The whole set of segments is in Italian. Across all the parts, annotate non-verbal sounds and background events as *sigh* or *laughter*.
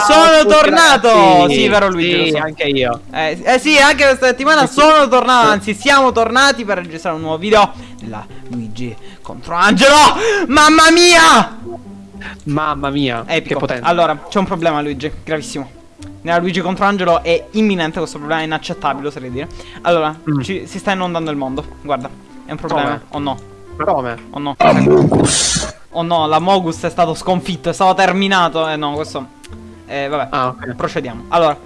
Sono tornato! ragazzi. Sì, vero Luigi, Sì, lo so. anche io. Eh, eh sì, anche questa settimana sono tornato, anzi siamo tornati per registrare un nuovo video della Luigi contro Angelo! Mamma mia! Mamma mia, Epico. che potente. Allora, c'è un problema Luigi, gravissimo. Nella Luigi contro Angelo è imminente questo problema, è inaccettabile, oserei dire. Allora, Mm. ci- si sta inondando il mondo, guarda, è un problema. O no? Come? O no? Oh no, la Mogus è stato sconfitto, è stato terminato. Eh no, questo. Eh, vabbè. Ah, ok. Procediamo. Allora.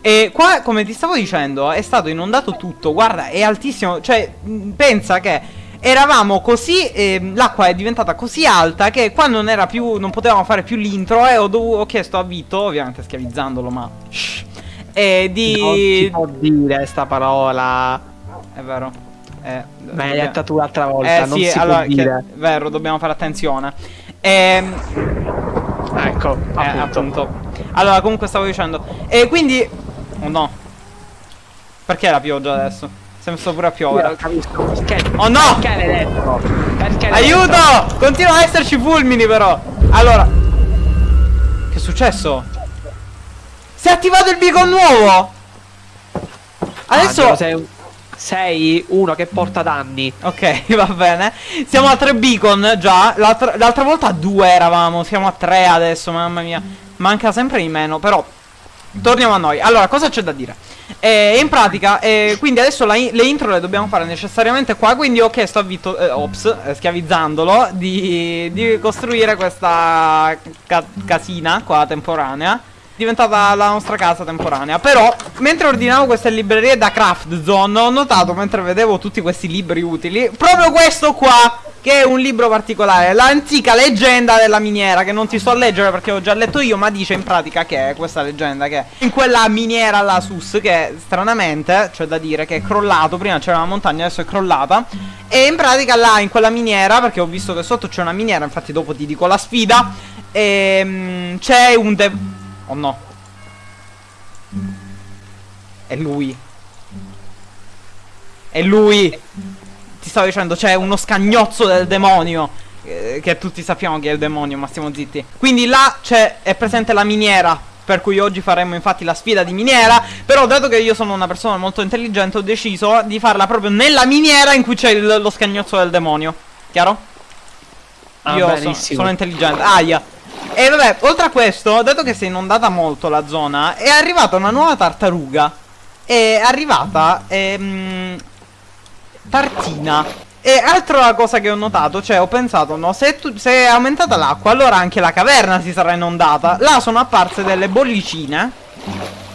E qua, come ti stavo dicendo, è stato inondato tutto. Guarda, è altissimo. Cioè, pensa che eravamo così. ehm, l'acqua è diventata così alta che qua non era più. Non potevamo fare più l'intro. E ho, dovuto, ho chiesto a Vito, ovviamente schiavizzandolo, ma. Shh, eh, di. Non si può dire sta parola. È vero. Eh, Ma dobbia- detta tu l'altra volta, eh non sì, si allora, può dire. che- vero, dobbiamo fare attenzione. Ehm, Ecco, eh, appunto. appunto. Allora, comunque stavo dicendo. E quindi. Oh no. Perché la pioggia adesso? Si è messo pure a Io piovere. non capisco perché. Oh no! Perché l'hai detto? Perché? Aiuto! Continuano ad esserci fulmini, però. Allora. Che è successo? Si è attivato il beacon nuovo! Adesso. Angelo, sei, sei uno che porta danni. Ok, *laughs* va bene. Siamo a tre beacon già. L'altra l'altra volta a due eravamo. Siamo a tre adesso, mamma mia. Manca sempre di meno, però. Torniamo a noi. Allora, cosa c'è da dire? Eh, in pratica, eh, quindi adesso in- le intro le dobbiamo fare necessariamente qua. Quindi ho chiesto a Vito, eh, ops, eh, schiavizzandolo, di, di costruire questa ca- casina qua temporanea. Diventata la nostra casa temporanea. Però, mentre ordinavo queste librerie da Craft Zone, ho notato mentre vedevo tutti questi libri utili, proprio questo qua, che è un libro particolare, l'antica leggenda della miniera, che non ti sto a leggere perché ho già letto io, ma dice in pratica che è questa leggenda che in quella miniera là sus, che stranamente, c'è da dire che è crollato, prima c'era una montagna, adesso è crollata, e in pratica là in quella miniera, perché ho visto che sotto c'è una miniera, infatti dopo ti dico la sfida, ehm, c'è un... de- Oh no. È lui. È lui. Ti stavo dicendo, c'è uno scagnozzo del demonio. eh, che tutti sappiamo che è il demonio, ma stiamo zitti. Quindi là c'è, è presente la miniera. Per cui oggi faremo infatti la sfida di miniera. Però, dato che io sono una persona molto intelligente, ho deciso di farla proprio nella miniera in cui c'è lo scagnozzo del demonio. Chiaro? Ah, Io so- benissimo. sono intelligente. Aia. E vabbè, oltre a questo, dato che si è inondata molto la zona, è arrivata una nuova tartaruga. È arrivata ehm, Tartina. E altra cosa che ho notato, cioè ho pensato, no, se, tu- se è aumentata l'acqua, allora anche la caverna si sarà inondata. Là sono apparse delle bollicine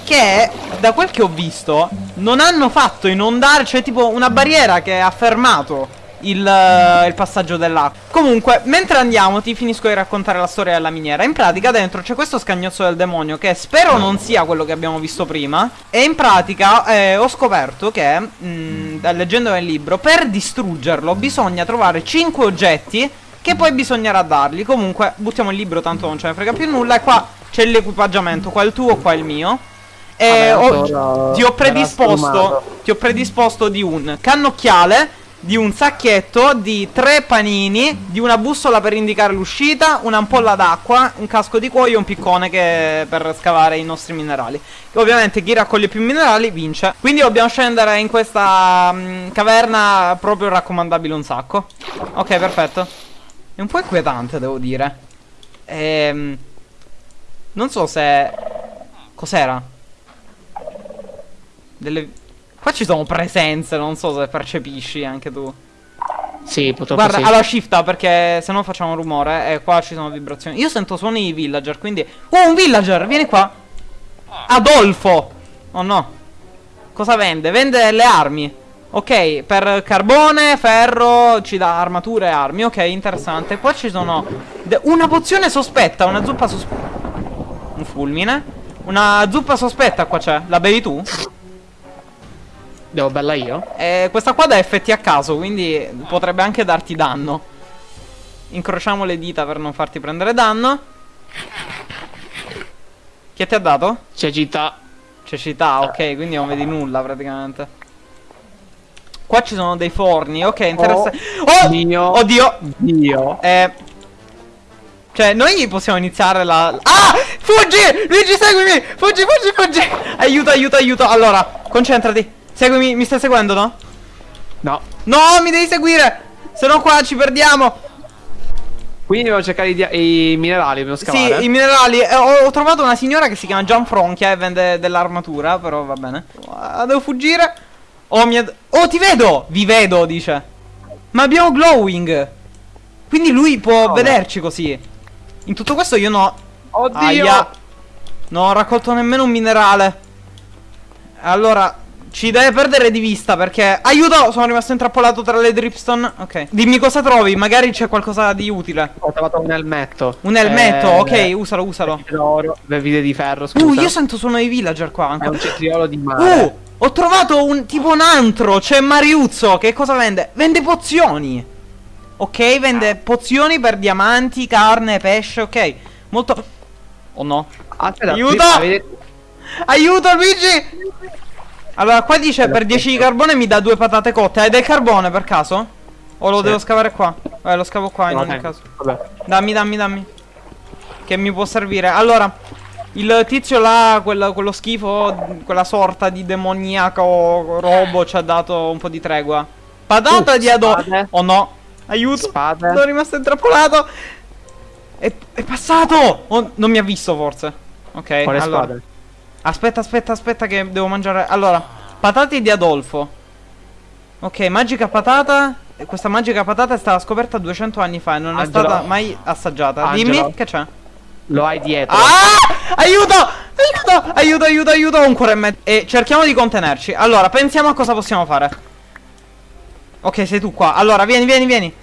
che, da quel che ho visto, non hanno fatto inondare, cioè tipo una barriera che ha fermato il, eh, il passaggio dell'acqua. Comunque, mentre andiamo, ti finisco di raccontare la storia della miniera. In pratica, dentro c'è questo scagnozzo del demonio che spero non sia quello che abbiamo visto prima. E in pratica eh, ho scoperto che, mh, leggendo nel libro, per distruggerlo bisogna trovare 5 oggetti che poi bisognerà dargli. Comunque, buttiamo il libro, tanto non ce ne frega più nulla. E qua c'è l'equipaggiamento, qua il tuo, qua il mio. E Vabbè, ho- ti ho predisposto ti ho predisposto di un cannocchiale, di un sacchetto, di tre panini, di una bussola per indicare l'uscita, un'ampolla d'acqua, un casco di cuoio e un piccone che per scavare i nostri minerali. Che ovviamente chi raccoglie più minerali vince. Quindi dobbiamo scendere in questa mm, caverna proprio raccomandabile un sacco. Ok, perfetto. È un po' inquietante, devo dire. Ehm non so se cos'era? Delle Qua ci sono presenze, non so se percepisci anche tu. Sì, purtroppo Guarda, sì. allora shifta perché se no facciamo rumore e qua ci sono vibrazioni. Io sento suoni di villager, quindi... Oh, un villager, vieni qua. Adolfo. Oh no. Cosa vende? Vende le armi. Ok, per carbone, ferro, ci dà armature e armi. Ok, interessante. Qua ci sono una pozione sospetta, una zuppa sospetta. Un fulmine. Una zuppa sospetta qua c'è. La bevi tu? Devo bella io? Eh, questa qua dà effetti a caso, quindi potrebbe anche darti danno. Incrociamo le dita per non farti prendere danno. Che ti ha dato? Cecità. Cecità, ok, quindi non vedi nulla praticamente. Qua ci sono dei forni, ok, interessante. Oh! Dio. Oddio! Dio. Eh, Cioè, noi possiamo iniziare la... Ah! Fuggi! Luigi, seguimi! Fuggi, fuggi, fuggi! Aiuto, aiuto, aiuto. Allora, concentrati. Seguimi, mi stai seguendo, no? No. No, mi devi seguire! Se no qua ci perdiamo. Quindi dobbiamo cercare i, i minerali, dobbiamo scavare. Sì, i minerali. Eh, ho, ho trovato una signora che si chiama Gianfronchia e vende dell'armatura, però va bene. Ah, devo fuggire. Oh. Oh, ti vedo! Vi vedo, dice. Ma abbiamo glowing. Quindi lui può Oh, vederci così. In tutto questo io no. Oddio! Aia. Non ho raccolto nemmeno un minerale. Allora, ci deve perdere di vista perché... Aiuto! Sono rimasto intrappolato tra le dripstone. Ok. Dimmi cosa trovi, magari c'è qualcosa di utile. Ho trovato un elmetto. Un elmetto, Eh, ok, usalo, usalo. D'oro, vite di ferro, scusa. Uh, io sento suono i villager qua È ancora. un cetriolo di mare. Uh, ho trovato un tipo un antro. C'è Mariuzzo. Che cosa vende? Vende pozioni. Ok, vende pozioni per diamanti, carne, pesce. Ok, molto. Oh no. Aspetta, Aiuto! avete- Aiuto, Luigi. Allora, qua dice per 10 di carbone mi dà due patate cotte. Hai del carbone per caso? O lo Sì. devo scavare qua? Eh, lo scavo qua in No, ogni caso. Vabbè. Dammi, dammi, dammi. Che mi può servire. Allora, il tizio là, quel- quello schifo, quella sorta di demoniaco robo ci ha dato un po' di tregua. Patata Uh, di ado. spade. Oh no. Aiuto. Spade. Sono rimasto intrappolato. È, è passato. Oh, non mi ha visto forse. Ok, Quale allora. spade? Aspetta, aspetta, aspetta che devo mangiare. Allora, patate di Adolfo. Ok, magica patata. Questa magica patata è stata scoperta 200 anni fa e non Angelo. è stata mai assaggiata. Angelo. Dimmi che c'è. Lo hai dietro. Ah! Aiuto! Aiuto! Aiuto, aiuto, aiuto! Un cuore e mezzo. E cerchiamo di contenerci. Allora, pensiamo a cosa possiamo fare. Ok, sei tu qua. Allora, vieni, vieni, vieni.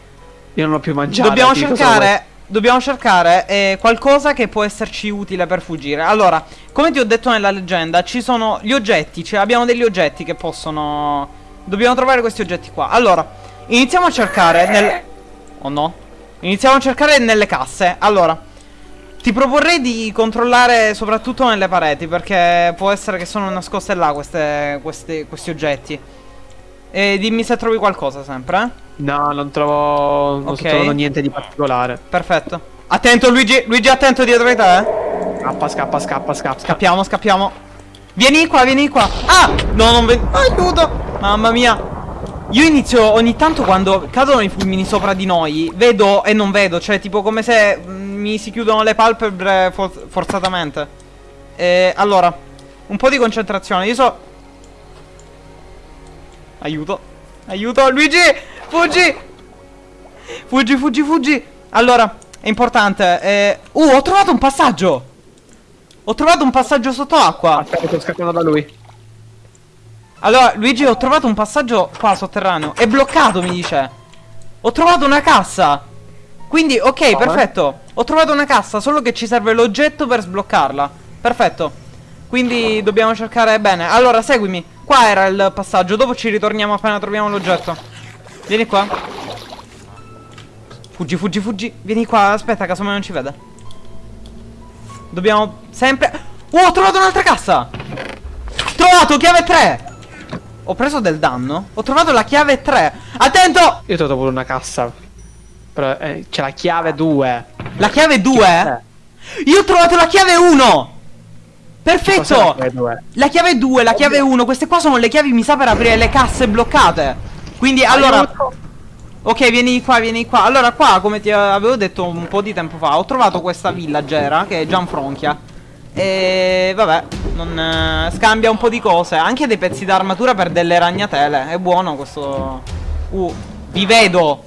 Io non ho più mangiato. Dobbiamo cercare. Dobbiamo cercare eh, qualcosa che può esserci utile per fuggire. Allora, come ti ho detto nella leggenda, ci sono gli oggetti. Cioè, abbiamo degli oggetti che possono. Dobbiamo trovare questi oggetti qua. Allora, iniziamo a cercare nel. Oh no. Iniziamo a cercare nelle casse. Allora, ti proporrei di controllare soprattutto nelle pareti. Perché può essere che sono nascoste là queste, queste- questi oggetti. E dimmi se trovi qualcosa sempre, eh. No, non trovo. Non Ok. sto trovando niente di particolare. Perfetto. Attento Luigi, Luigi attento dietro di te. eh. Scappa, scappa, scappa, scappa. Scappiamo, scappiamo. Vieni qua, vieni qua. Ah! No, non vedo. Aiuto! Mamma mia. Io inizio ogni tanto quando cadono i fulmini sopra di noi, vedo e non vedo, cioè tipo come se mm, mi si chiudono le palpebre for- forzatamente. E allora, un po' di concentrazione. Io so Aiuto. Aiuto, Luigi! Fuggi! Fuggi, fuggi, fuggi! Allora, è importante. Eh... Uh, ho trovato un passaggio! Ho trovato un passaggio sott'acqua. Aspetta, sto scappando da lui. Allora, Luigi, ho trovato un passaggio qua sotterraneo. È bloccato, mi dice. Ho trovato una cassa. Quindi, ok, Come? perfetto. Ho trovato una cassa, solo che ci serve l'oggetto per sbloccarla. Perfetto. Quindi dobbiamo cercare bene. Allora, seguimi. Qua era il passaggio. Dopo ci ritorniamo appena troviamo l'oggetto. Vieni qua. Fuggi, fuggi, fuggi. Vieni qua. Aspetta, casomai non ci vede. Dobbiamo sempre. Oh, ho trovato un'altra cassa. Trovato chiave 3. Ho preso del danno. Ho trovato la chiave 3. Attento! Io ho trovato pure una cassa. Però eh, c'è la chiave 2. La chiave 2? Eh, Io ho trovato la chiave 1. Perfetto! cos'è la chiave 2? La chiave 2, la chiave 1, queste qua sono le chiavi mi sa per aprire le casse bloccate. Quindi allora Aiuto. Ok, vieni qua, vieni qua. Allora qua, come ti avevo detto un po' di tempo fa, ho trovato questa villagera che è Gianfronchia. E vabbè, non eh, scambia un po' di cose, anche dei pezzi d'armatura per delle ragnatele. È buono questo. Uh, vi vedo.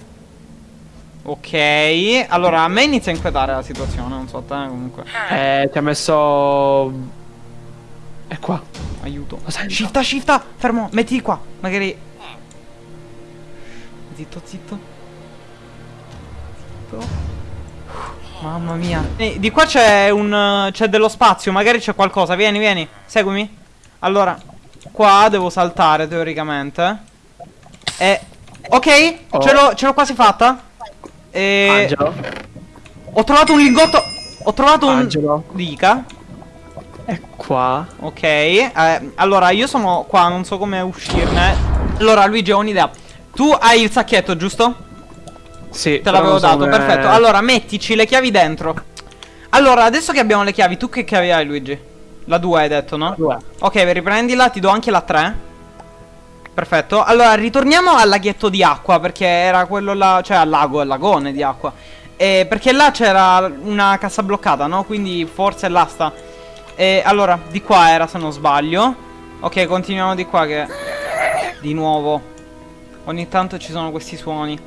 Ok, allora a me inizia a inquietare la situazione, non so a te comunque. Eh, ti ha messo. È qua. Aiuto. Shifta, shifta, fermo, mettiti qua. Magari. Zitto, zitto. Zitto. Mamma mia. Eh, di qua c'è un. c'è dello spazio, magari c'è qualcosa. Vieni, vieni, seguimi. Allora, qua devo saltare teoricamente. E. Ok, Oh. ce l'ho quasi fatta. E. Angelo. Ho trovato un lingotto. Ho trovato un. Angelo. Dica. È qua. Ok, eh, allora io sono qua, non so come uscirne. Allora Luigi ho un'idea. Tu hai il sacchetto, giusto? Sì. Te l'avevo dato, come- perfetto. Allora, mettici le chiavi dentro. Allora, adesso che abbiamo le chiavi, tu che chiavi hai, Luigi? La 2 hai detto, no? Due. Ok, riprendila, ti do anche la 3. Perfetto. Allora, ritorniamo al laghetto di acqua, perché era quello là, cioè al lago, al lagone di acqua. E perché là c'era una cassa bloccata, no? Quindi forse là sta. E allora, di qua era, se non sbaglio. Ok, continuiamo di qua che... Di nuovo. Ogni tanto ci sono questi suoni.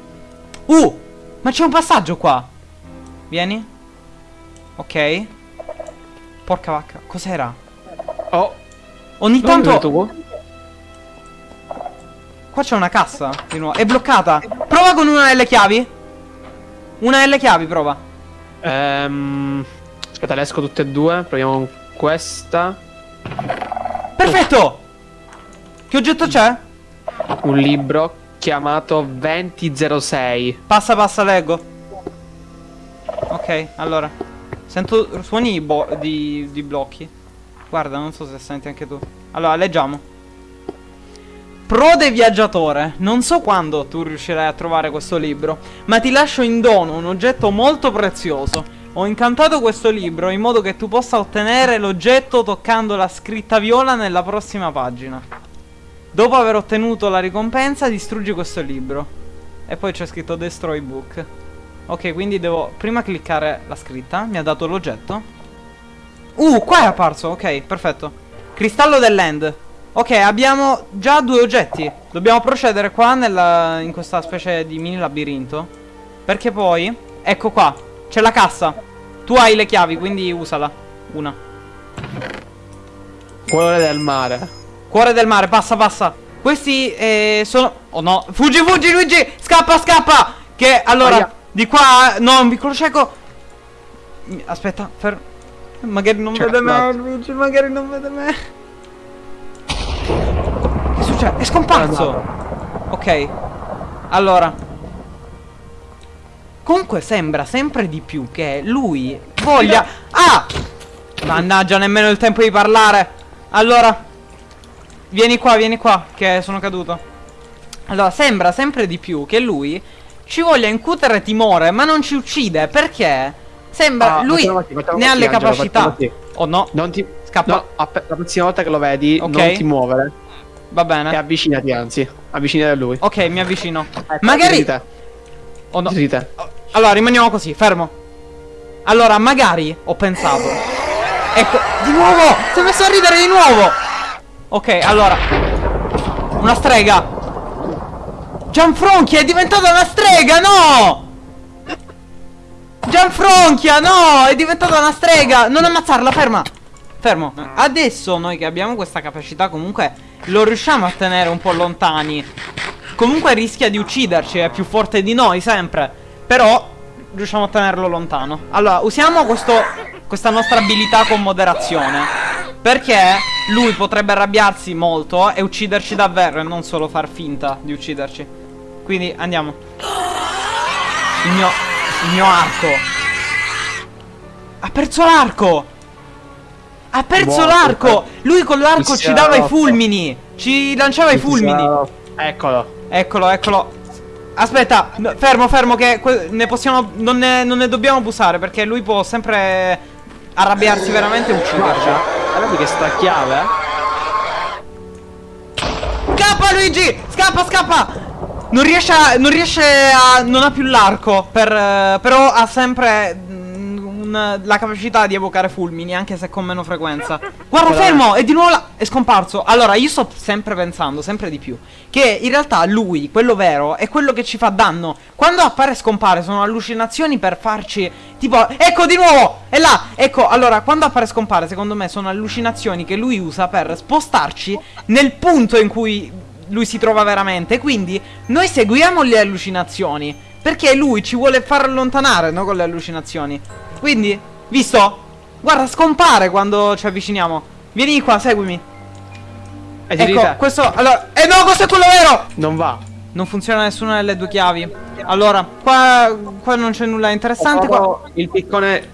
Uh! Ma c'è un passaggio qua. Vieni. Ok. Porca vacca. Cos'era? Oh. Ogni non tanto... Qua c'è una cassa di nuovo. È bloccata. Prova con una delle chiavi. Una delle chiavi, prova. Ehm. Aspetta, le esco tutte e due. Proviamo con questa. Perfetto! Che oggetto c'è? Un libro chiamato 2006. Passa, passa, leggo. Ok, allora. Sento suoni di, di blocchi. Guarda, non so se senti anche tu. Allora, leggiamo. Prode viaggiatore, non so quando tu riuscirai a trovare questo libro, ma ti lascio in dono un oggetto molto prezioso. Ho incantato questo libro in modo che tu possa ottenere l'oggetto toccando la scritta viola nella prossima pagina. Dopo aver ottenuto la ricompensa, distruggi questo libro. E poi c'è scritto Destroy Book. Ok, quindi devo prima cliccare la scritta. Mi ha dato l'oggetto. Uh, qua è apparso. Ok, perfetto. Cristallo dell'end. Ok, abbiamo già due oggetti. Dobbiamo procedere qua nella, in questa specie di mini labirinto. Perché poi, ecco qua, c'è la cassa. Tu hai le chiavi, quindi usala. Una. Cuore del mare. Cuore del mare, passa, passa. Questi eh, sono... Oh no, fuggi, fuggi Luigi! Scappa, scappa! Che allora, Aia. di qua... No, un piccolo cieco. Aspetta, fermo. Magari non C'è vede me. Luigi, magari non vede me. Che succede? È scomparso. Ok. Allora. Comunque sembra sempre di più che lui voglia... Ah! Mannaggia, nemmeno il tempo di parlare. Allora. Vieni qua, vieni qua, che sono caduto. Allora, sembra sempre di più che lui ci voglia incutere timore, ma non ci uccide, perché sembra Ah, lui facciamo facciamo ne ha le Angelo, capacità. Oh no, Non ti. Scappa. No, la prossima volta che lo vedi, Ok. non ti muovere. va E bene. avvicinati, anzi. Avvicinati a lui. Ok, mi avvicino. Ecco, Magari Di te. Oh no. Di te. Allora, rimaniamo così, fermo. Allora, magari ho pensato. Ecco, di nuovo! Si è messo a ridere di nuovo! Ok, allora. Una strega. Gianfronchia è diventata una strega, no! Gianfronchia, no! È diventata una strega! Non ammazzarla, ferma! Fermo. Adesso noi che abbiamo questa capacità comunque lo riusciamo a tenere un po' lontani. Comunque rischia di ucciderci, è più forte di noi sempre. Però riusciamo a tenerlo lontano. Allora, usiamo questo, questa nostra abilità con moderazione. Perché lui potrebbe arrabbiarsi molto e ucciderci davvero e non solo far finta di ucciderci. Quindi andiamo. Il mio, il mio arco. Ha perso l'arco! Ha perso l'arco! Lui con l'arco Mi ci dava i fulmini! Ci lanciava i fulmini! Eccolo. Eccolo, eccolo. Aspetta, no, fermo, fermo, che ne possiamo. Non ne, non ne dobbiamo abusare perché lui può sempre arrabbiarsi veramente e ucciderci. Guarda che sta chiave. Scappa, Luigi! Scappa, scappa! Non riesce a. Non riesce a. Non ha più l'arco. Per, eh, però ha sempre. Mm, la capacità di evocare fulmini, anche se con meno frequenza. *laughs* Guarda, Guarda. fermo! È di nuovo là. È scomparso. Allora, io sto sempre pensando, sempre di più. Che in realtà lui, quello vero, è quello che ci fa danno. Quando appare e scompare, sono allucinazioni per farci. Tipo, ecco di nuovo! È là! Ecco, allora, quando appare e scompare, secondo me sono allucinazioni che lui usa per spostarci nel punto in cui lui si trova veramente. Quindi noi seguiamo le allucinazioni. Perché lui ci vuole far allontanare, no? Con le allucinazioni. Quindi, visto? Guarda, scompare quando ci avviciniamo. Vieni qua, seguimi. E di Ecco, te. questo. Allora. Eh no, questo è quello vero! Non va. Non funziona nessuna delle due chiavi. Allora, qua, qua non c'è nulla interessante. Qua... Il piccone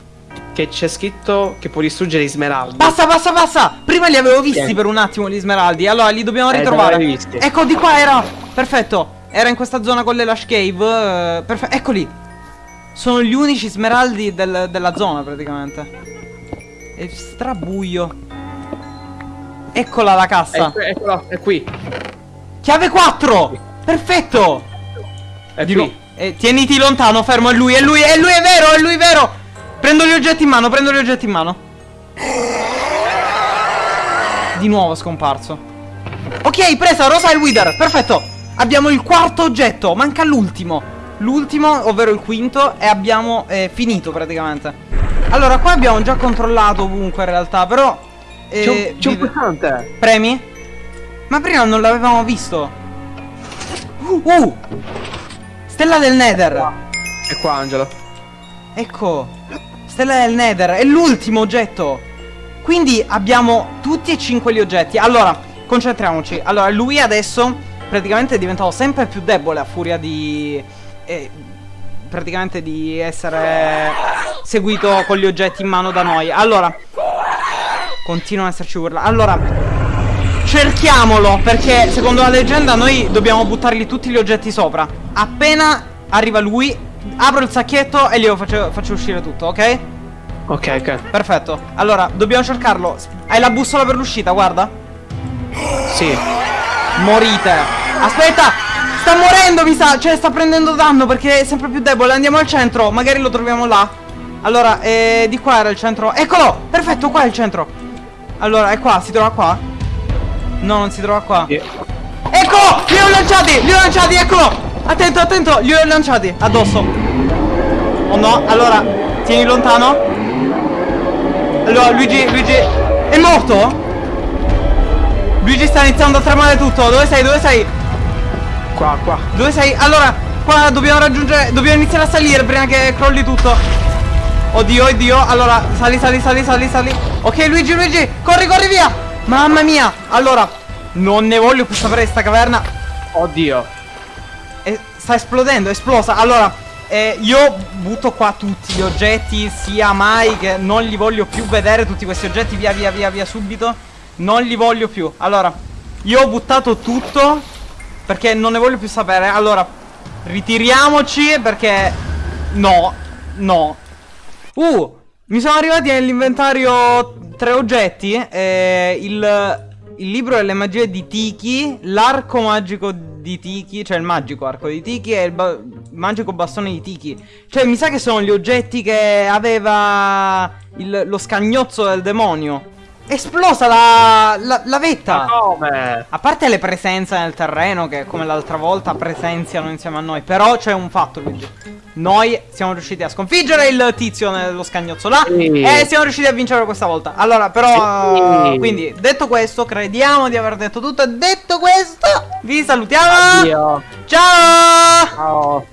che c'è scritto che può distruggere gli smeraldi. Basta, basta, basta! Prima li avevo visti Sì. per un attimo gli smeraldi. Allora li dobbiamo Eh, ritrovare. visti. Ecco, di qua era. Perfetto. Era in questa zona con le Lash Cave. Eh, perfetto. Eccoli. Sono gli unici smeraldi del- della zona praticamente. È strabuio. Eccola la cassa. Ecco, eccolo, è qui. Chiave 4! Perfetto! È Di qui. eh, tieniti lontano, fermo, è lui, è lui, è lui, è vero, è lui, vero! Prendo gli oggetti in mano, prendo gli oggetti in mano. Di nuovo scomparso. Ok, presa, Rosa e il Wither, perfetto! Abbiamo il quarto oggetto, manca l'ultimo. L'ultimo, ovvero il quinto, e abbiamo eh, finito praticamente. Allora, qua abbiamo già controllato ovunque in realtà, però... eh, C'è un, pulsante. Premi? Ma prima non l'avevamo visto. Uh, uh! Stella del Nether. È qua, Angelo. Ecco. Stella del Nether. È l'ultimo oggetto. Quindi abbiamo tutti e cinque gli oggetti. Allora, concentriamoci. Allora, lui adesso praticamente è diventato sempre più debole a furia di... eh, praticamente di essere seguito con gli oggetti in mano da noi. Allora, continuano ad esserci urla. Allora, cerchiamolo perché secondo la leggenda noi dobbiamo buttargli tutti gli oggetti sopra. Appena arriva lui, apro il sacchetto e glielo faccio, faccio uscire tutto, ok? Ok, ok. Perfetto. Allora, dobbiamo cercarlo. Hai la bussola per l'uscita, guarda. Sì. Morite. Aspetta! Sta morendo, mi sa. Cioè, sta prendendo danno perché è sempre più debole. Andiamo al centro. Magari lo troviamo là. Allora, eh, di qua era il centro. Eccolo! Perfetto, qua è il centro. Allora, è qua. Si trova qua? No, non si trova qua. Sì. Eccolo! Li ho lanciati! Li ho lanciati, eccolo! Attento, attento! Li ho lanciati addosso. Oh no, allora, tieni lontano. Allora, Luigi, Luigi. È morto? Luigi sta iniziando a tremare tutto. Dove sei? Dove sei? Qua, qua. Dove sei? Allora, qua dobbiamo raggiungere. Dobbiamo iniziare a salire prima che crolli tutto. Oddio, oddio. Allora, sali, sali, sali, sali, sali. Ok, Luigi, Luigi, corri, corri via. Mamma mia. Allora, non ne voglio più sapere di sta caverna. Oddio. Eh, sta esplodendo, è esplosa. Allora, eh, io butto qua tutti gli oggetti, sia mai che non li voglio più vedere tutti questi oggetti, via via via via subito. Non li voglio più. Allora, io ho buttato tutto perché non ne voglio più sapere. Allora, ritiriamoci perché no, no. Uh, mi sono arrivati nell'inventario tre oggetti. Eh, il, il libro delle magie di Tiki, l'arco magico di Tiki, cioè il magico arco di Tiki e il ba- magico bastone di Tiki. Cioè, mi sa che sono gli oggetti che aveva il- lo scagnozzo del demonio. Esplosa la, la, la vetta! Ma come? A parte le presenze nel terreno che come l'altra volta presenziano insieme a noi Però c'è un fatto Luigi Noi siamo riusciti a sconfiggere il tizio nello scagnozzo là Sì. E siamo riusciti a vincere questa volta Allora però Sì. Quindi detto questo crediamo di aver detto tutto detto questo vi salutiamo Addio. Ciao Ciao.